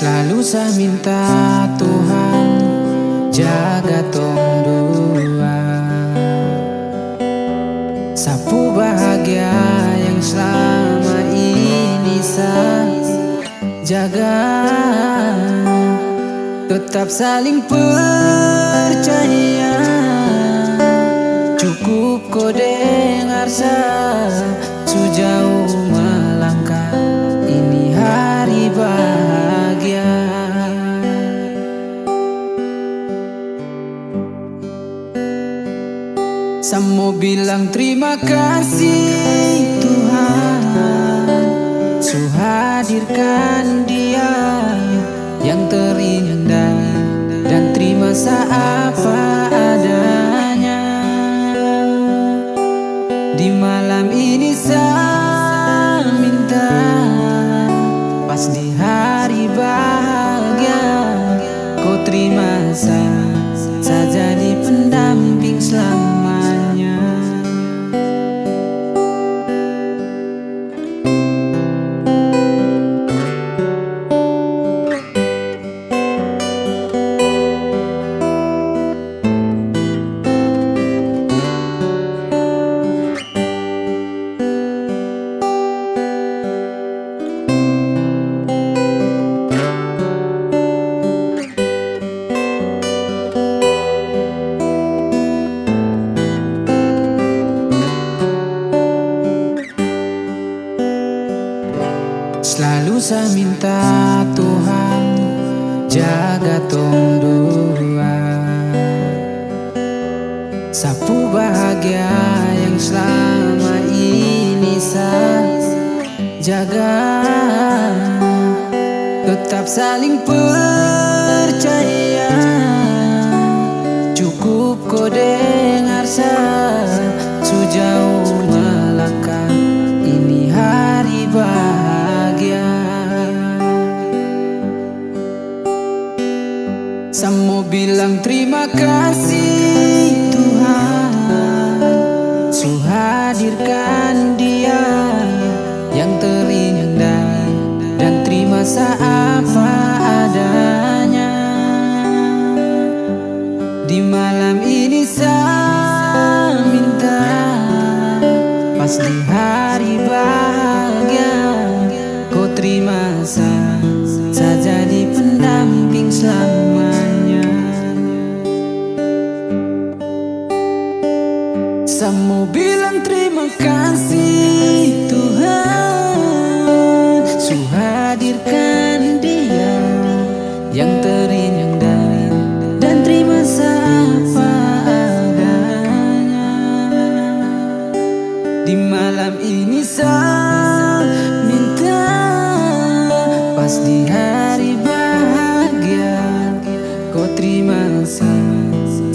Selalu saya minta Tuhan jaga tong dua Sapu bahagia yang selama ini saya jaga. Tetap saling percaya. Cukup kau dengar saya Semua bilang terima kasih Tuhan. Suhadirkan dia Yang terindah Dan terima apa Saya minta Tuhan jaga tong dua Sapu bahagia yang selama ini saya jaga. Tetap saling percaya. Cukup kau dengar saya Sejauh Semua bilang terima kasih Tuhan. Suhadirkan dia Yang terindah Dan terima apa adanya. Di malam ini saya minta Pas di hari bahagia Kau terima saya Saya jadi pendamping selamanya Semua bilang terima kasih Tuhan. Suhadirkan dia Yang terindah Dan terima apa adanya. Di malam ini saya minta Pas di hari bahagia Kau terima saya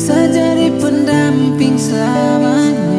saja di pendamping selamanya.